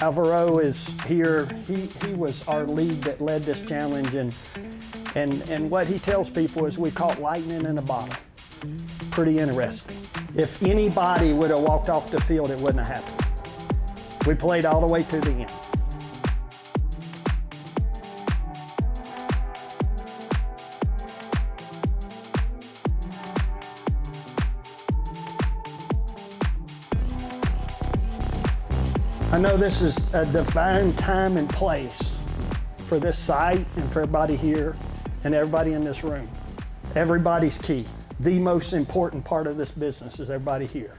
Alvaro is here. He, he was our lead that led this challenge, and, and, and what he tells people is we caught lightning in a bottle. Pretty interesting. If anybody would have walked off the field, it wouldn't have happened. We played all the way to the end. I know this is a divine time and place for this site and for everybody here and everybody in this room. Everybody's key. The most important part of this business is everybody here.